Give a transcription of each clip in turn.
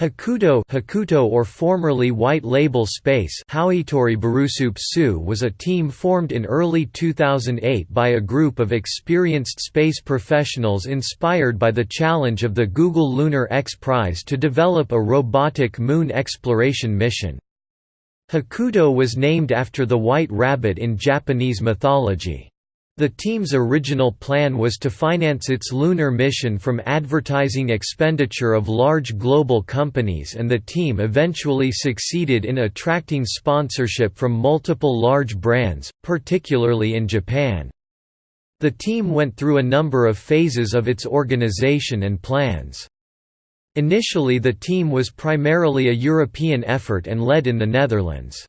Hakuto Hakuto or formerly White Label Space was a team formed in early 2008 by a group of experienced space professionals inspired by the challenge of the Google Lunar X Prize to develop a robotic moon exploration mission. Hakuto was named after the white rabbit in Japanese mythology. The team's original plan was to finance its lunar mission from advertising expenditure of large global companies and the team eventually succeeded in attracting sponsorship from multiple large brands, particularly in Japan. The team went through a number of phases of its organization and plans. Initially the team was primarily a European effort and led in the Netherlands.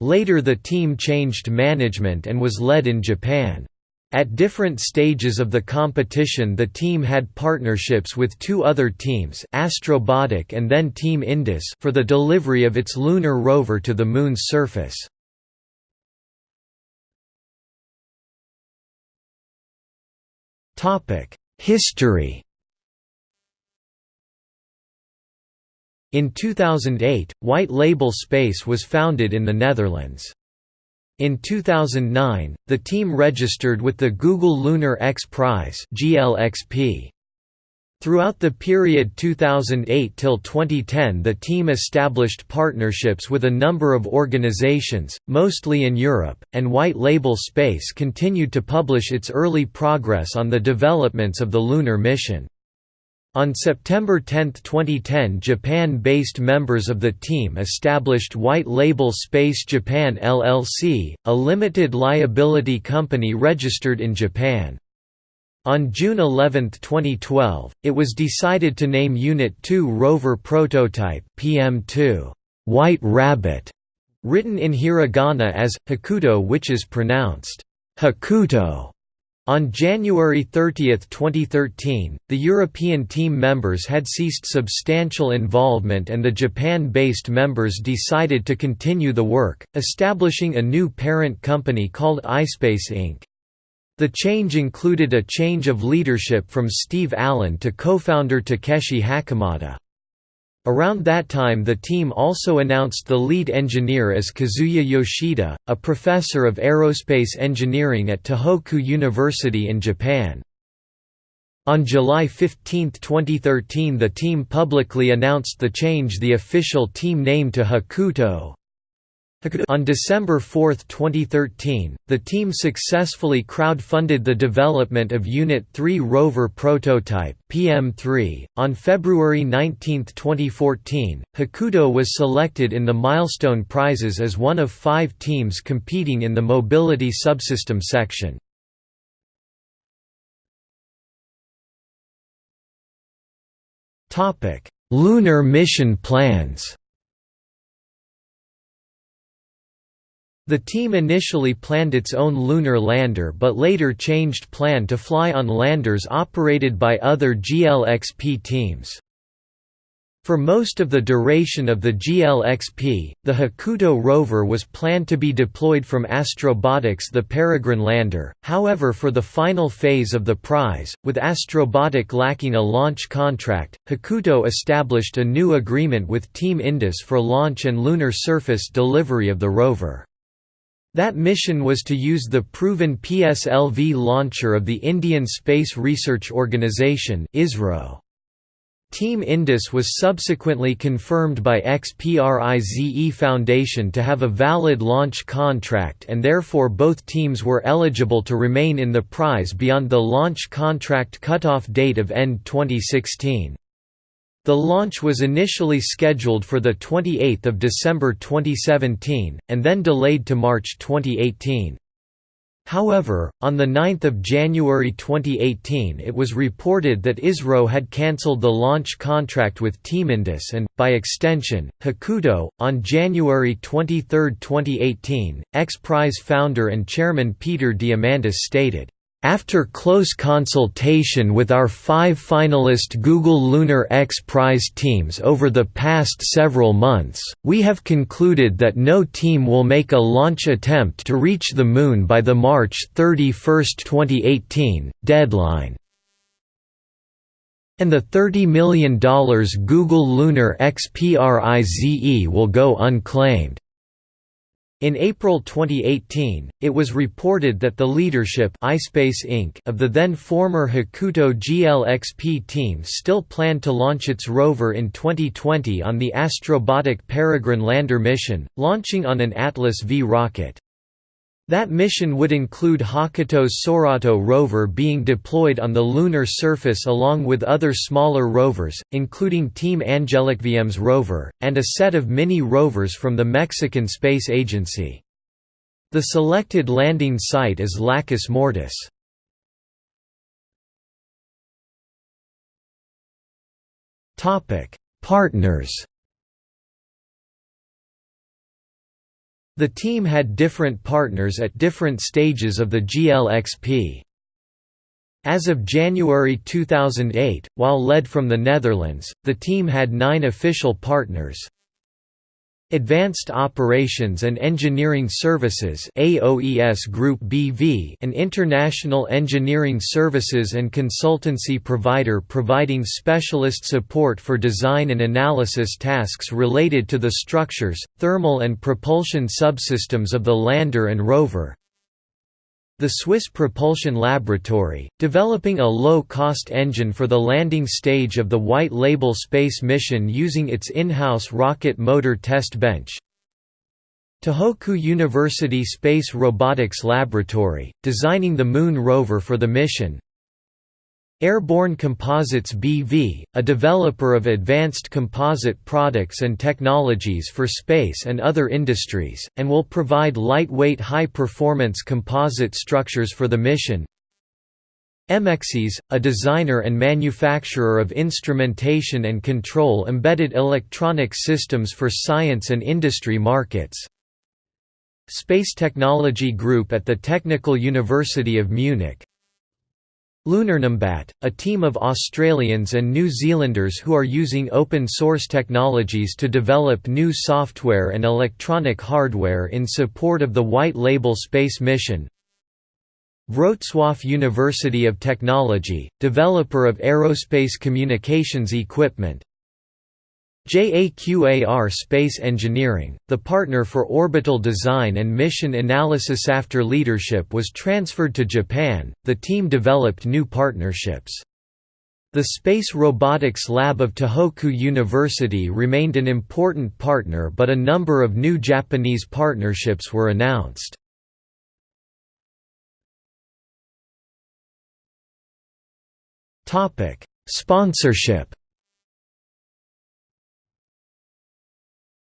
Later the team changed management and was led in Japan. At different stages of the competition the team had partnerships with two other teams Astrobotic and then Team Indus for the delivery of its lunar rover to the Moon's surface. History In 2008, White Label Space was founded in the Netherlands. In 2009, the team registered with the Google Lunar X Prize GLXP. Throughout the period 2008 till 2010 the team established partnerships with a number of organizations, mostly in Europe, and White Label Space continued to publish its early progress on the developments of the lunar mission. On September 10, 2010 Japan-based members of the team established White Label Space Japan LLC, a limited liability company registered in Japan. On June 11, 2012, it was decided to name Unit 2 rover prototype PM2 White Rabbit, written in hiragana as Hakuto which is pronounced Hakuto. On January 30, 2013, the European team members had ceased substantial involvement and the Japan-based members decided to continue the work, establishing a new parent company called iSpace Inc. The change included a change of leadership from Steve Allen to co-founder Takeshi Hakamada. Around that time the team also announced the lead engineer as Kazuya Yoshida, a professor of aerospace engineering at Tohoku University in Japan. On July 15, 2013 the team publicly announced the change the official team name to Hakuto, on December 4, 2013, the team successfully crowdfunded the development of Unit 3 rover prototype PM3. On February 19, 2014, Hakuto was selected in the Milestone Prizes as one of five teams competing in the Mobility Subsystem section. Lunar mission plans The team initially planned its own lunar lander but later changed plan to fly on landers operated by other GLXP teams. For most of the duration of the GLXP, the Hakuto rover was planned to be deployed from Astrobotic's the Peregrine lander, however for the final phase of the prize, with Astrobotic lacking a launch contract, Hakuto established a new agreement with Team Indus for launch and lunar surface delivery of the rover. That mission was to use the proven PSLV launcher of the Indian Space Research Organisation ISRO. Team Indus was subsequently confirmed by XPRIZE Foundation to have a valid launch contract and therefore both teams were eligible to remain in the prize beyond the launch contract cutoff date of end 2016. The launch was initially scheduled for 28 December 2017, and then delayed to March 2018. However, on 9 January 2018 it was reported that ISRO had cancelled the launch contract with Team Indus and, by extension, Hakuto. On January 23, 2018, X Prize founder and chairman Peter Diamandis stated, after close consultation with our five finalist Google Lunar X Prize teams over the past several months, we have concluded that no team will make a launch attempt to reach the Moon by the March 31, 2018, deadline. And the $30 million Google Lunar XPRIZE will go unclaimed. In April 2018, it was reported that the leadership iSpace Inc. of the then former Hakuto GLXP team still planned to launch its rover in 2020 on the Astrobotic Peregrine lander mission, launching on an Atlas V rocket. That mission would include Hakuto's Sorato rover being deployed on the lunar surface along with other smaller rovers, including Team AngelicvM's rover, and a set of mini-rovers from the Mexican Space Agency. The selected landing site is Lacus Mortis. Partners The team had different partners at different stages of the GLXP. As of January 2008, while led from the Netherlands, the team had nine official partners, Advanced Operations and Engineering Services AOES Group BV an international engineering services and consultancy provider providing specialist support for design and analysis tasks related to the structures, thermal and propulsion subsystems of the lander and rover the Swiss Propulsion Laboratory, developing a low-cost engine for the landing stage of the White Label space mission using its in-house rocket motor test bench. Tohoku University Space Robotics Laboratory, designing the Moon rover for the mission, Airborne Composites BV, a developer of advanced composite products and technologies for space and other industries, and will provide lightweight high-performance composite structures for the mission. MXES, a designer and manufacturer of instrumentation and control embedded electronic systems for science and industry markets. Space Technology Group at the Technical University of Munich Lunar Numbat, a team of Australians and New Zealanders who are using open-source technologies to develop new software and electronic hardware in support of the White Label space mission. Wrocław University of Technology, developer of aerospace communications equipment JAQAR Space Engineering, the partner for orbital design and mission analysis after leadership was transferred to Japan, the team developed new partnerships. The Space Robotics Lab of Tohoku University remained an important partner but a number of new Japanese partnerships were announced. Sponsorship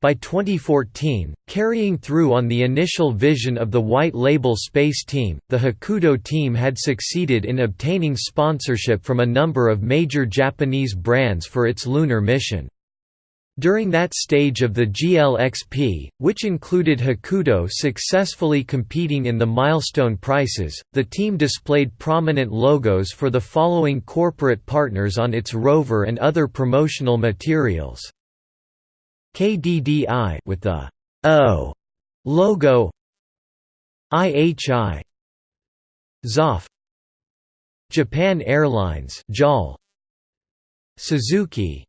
By 2014, carrying through on the initial vision of the White Label Space Team, the Hakuto team had succeeded in obtaining sponsorship from a number of major Japanese brands for its lunar mission. During that stage of the GLXP, which included Hakuto successfully competing in the milestone prices, the team displayed prominent logos for the following corporate partners on its rover and other promotional materials. KDDI with the O logo IHI Zoff Japan Airlines JAL Suzuki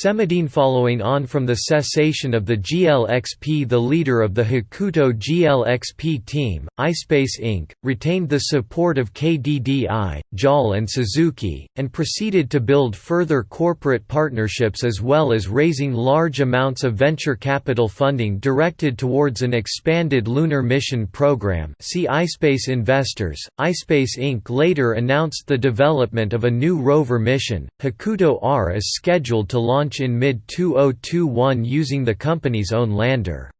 Cemedine Following on from the cessation of the GLXP the leader of the Hakuto GLXP team, iSpace Inc., retained the support of KDDI, JAL and Suzuki, and proceeded to build further corporate partnerships as well as raising large amounts of venture capital funding directed towards an expanded lunar mission program see iSpace Investors. iSpace Inc. later announced the development of a new rover mission, Hakuto R is scheduled to launch launch in mid-2021 using the company's own lander.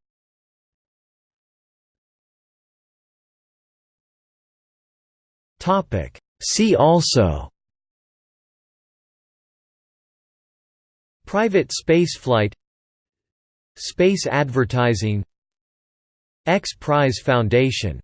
See also Private spaceflight Space advertising X Prize Foundation